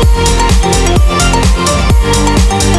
We'll be right back.